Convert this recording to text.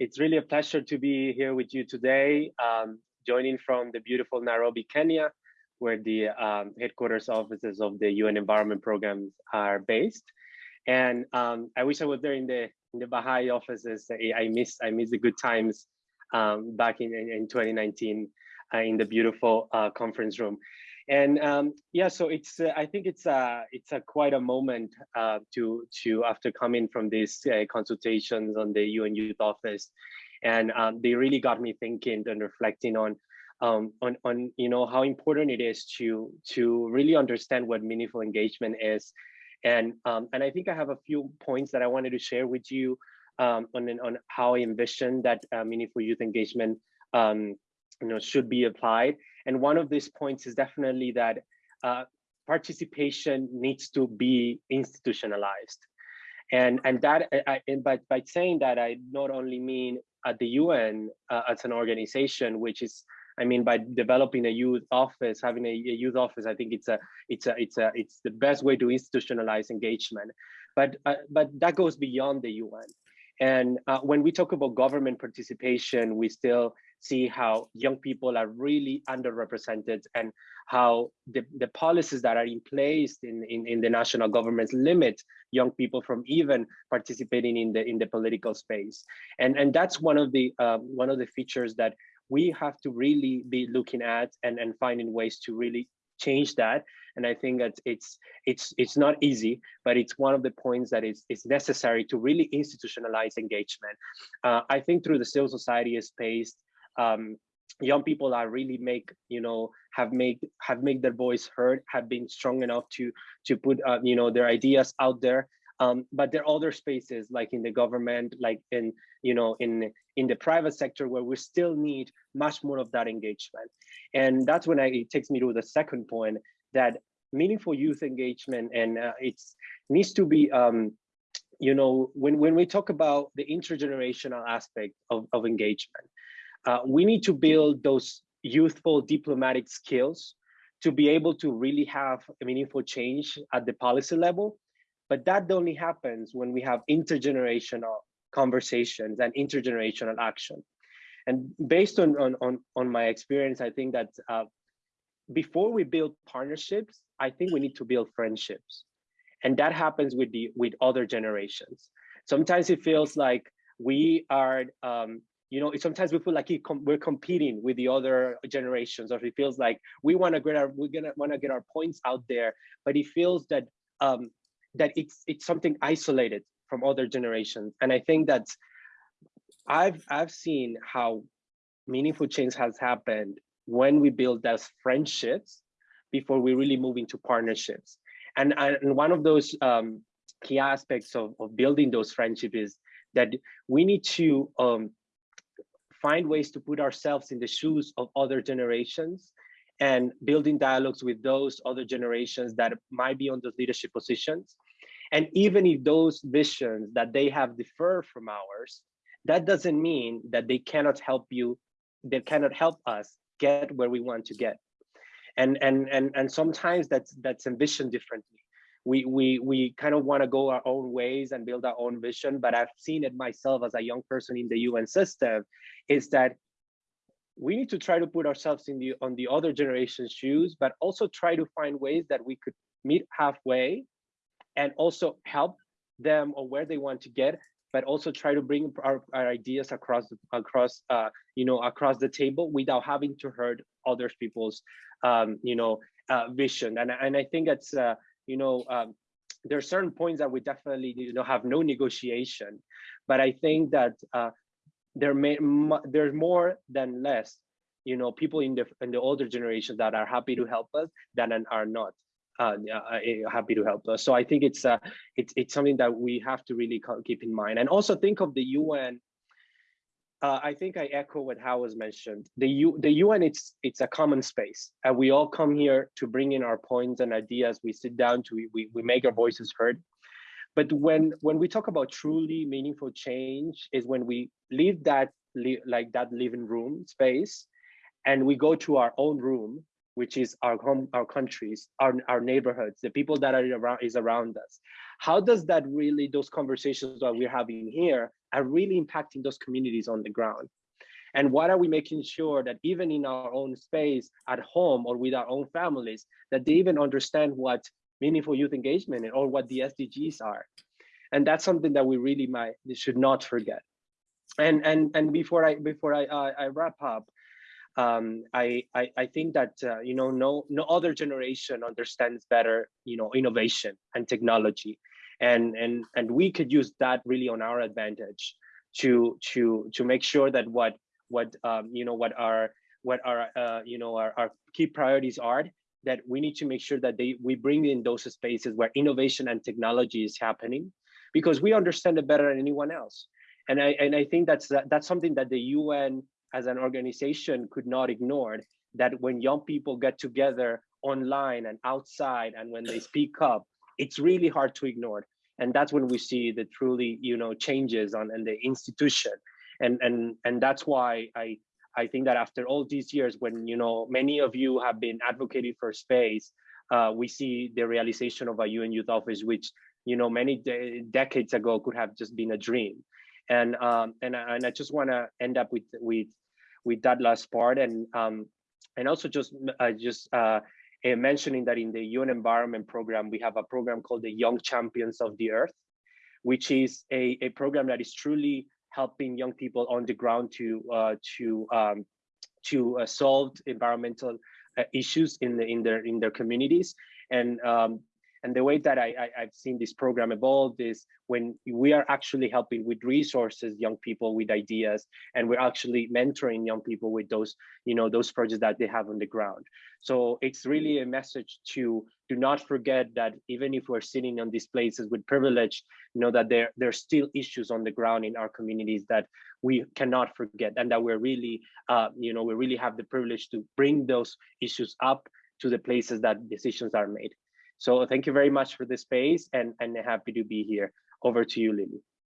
it's really a pleasure to be here with you today, um, joining from the beautiful Nairobi, Kenya, where the um, headquarters offices of the UN Environment Programs are based. And um, I wish I was there in the in the Baha'i offices. I miss I miss the good times um, back in, in 2019 uh, in the beautiful uh, conference room. And um, yeah, so it's uh, I think it's a it's a quite a moment uh, to to after coming from these uh, consultations on the UN Youth Office, and um, they really got me thinking and reflecting on um, on on you know how important it is to to really understand what meaningful engagement is, and um, and I think I have a few points that I wanted to share with you um, on on how I envision that uh, meaningful youth engagement um, you know should be applied and one of these points is definitely that uh, participation needs to be institutionalized. And and that I, and by, by saying that i not only mean at the un uh, as an organization which is i mean by developing a youth office having a, a, youth office i think it's a it's a it's a it's the best way to institutionalize engagement. But uh, but that goes beyond the un and uh, when we talk about government participation we still see how young people are really underrepresented and how the, the policies that are in place in, in, in the national governments limit young people from even participating in the in the political space. And, and that's one of the uh, one of the features that we have to really be looking at and, and finding ways to really change that and i think that it's it's it's not easy but it's one of the points that is is necessary to really institutionalize engagement uh, i think through the civil society space um, young people are really make you know have made have made their voice heard have been strong enough to to put uh, you know their ideas out there. Um, but there are other spaces like in the government like in you know in in the private sector where we still need much more of that engagement. And that's when I, it takes me to the second point that meaningful youth engagement and uh, it's needs to be um, you know when when we talk about the intergenerational aspect of, of engagement uh, we need to build those youthful diplomatic skills to be able to really have a meaningful change at the policy level. But that only happens when we have intergenerational conversations and intergenerational action. And based on, on, on, on my experience, I think that uh, before we build partnerships, I think we need to build friendships. And that happens with the with other generations. Sometimes it feels like we are um, you know, sometimes we feel like we're competing with the other generations, or it feels like we want to get our we're gonna want to get our points out there, but it feels that um, that it's it's something isolated from other generations, and I think that I've I've seen how meaningful change has happened when we build those friendships before we really move into partnerships, and and one of those um, key aspects of, of building those friendships is that we need to um, find ways to put ourselves in the shoes of other generations and building dialogues with those other generations that might be on those leadership positions. And even if those visions that they have differ from ours, that doesn't mean that they cannot help you, they cannot help us get where we want to get. And and and and sometimes that's that's envisioned differently we we we kind of want to go our own ways and build our own vision but i've seen it myself as a young person in the un system is that we need to try to put ourselves in the on the other generation's shoes but also try to find ways that we could meet halfway and also help them or where they want to get but also try to bring our, our ideas across across uh, you know across the table without having to hurt other people's um, you know uh, vision. And and I think it's uh, you know, um, there are certain points that we definitely you know have no negotiation, but I think that uh, there may there's more than less, you know, people in the in the older generations that are happy to help us than and are not. Uh, uh, eh, happy to help us. So I think it's uh, it's it's something that we have to really keep in mind, and also think of the UN uh, I think I echo what Howard mentioned. The U, the UN, it's it's a common space, and we all come here to bring in our points and ideas. We sit down to we we make our voices heard. But when when we talk about truly meaningful change, is when we leave that like that living room space, and we go to our own room, which is our home, our countries, our our neighborhoods, the people that are around is around us. How does that really those conversations that we're having here are really impacting those communities on the ground. And what are we making sure that even in our own space at home or with our own families, that they even understand what meaningful youth engagement or what the SDGs are. And that's something that we really might should not forget. And and and before I before I I, I wrap up, um, I, I, I think that uh, you know no no other generation understands better you know innovation and technology, and and and we could use that really on our advantage to to to make sure that what what um, you know what our what our uh, you know our, our key priorities are that we need to make sure that they we bring in those spaces where innovation and technology is happening because we understand it better than anyone else. And i and i think that's that, that's something that the un as an organization could not ignore that when young people get together online and outside and when they speak up it's really hard to ignore. And that's when we see the truly you know changes on in the institution. And and and that's why i i think that after all these years when you know many of you have been advocating for space uh, we see the realization of a un youth office which you know many de decades ago could have just been a dream. And um and, and i just want to end up with with with that last part. And um and also just uh, just uh mentioning that in the UN Environment Program, we have a program called the Young Champions of the Earth, which is a, a program that is truly helping young people on the ground to uh, to um, to uh, solve environmental uh, issues in the, in their in their communities. And um, and the way that I, I, have seen this program evolve is when we are actually helping with resources, young people with ideas, and we're actually mentoring young people with those, you know, those projects that they have on the ground. So it's really a message to do not forget that even if we're sitting on these places with privilege, you know, that there, there are still issues on the ground in our communities that we cannot forget and that we're really, uh, you know, we really have the privilege to bring those issues up to the places that decisions are made. So thank you very much for the space and, and happy to be here. Over to you, Lily.